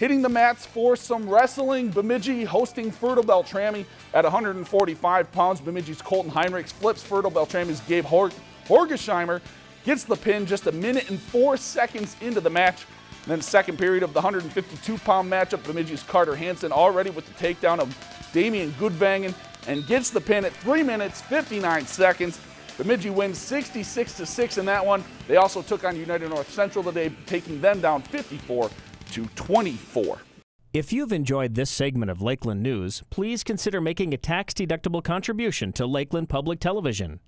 Hitting the mats for some wrestling, Bemidji hosting Fertile Beltrami at 145 pounds. Bemidji's Colton Heinrichs flips Fertile Beltrami's Gabe Hor Horgesheimer, gets the pin just a minute and four seconds into the match. And then second period of the 152-pound matchup, Bemidji's Carter Hansen already with the takedown of Damian Goodvangen and gets the pin at 3 minutes 59 seconds. Bemidji wins 66 to 6 in that one. They also took on United North Central today, taking them down 54 to 24. If you've enjoyed this segment of Lakeland News, please consider making a tax-deductible contribution to Lakeland Public Television.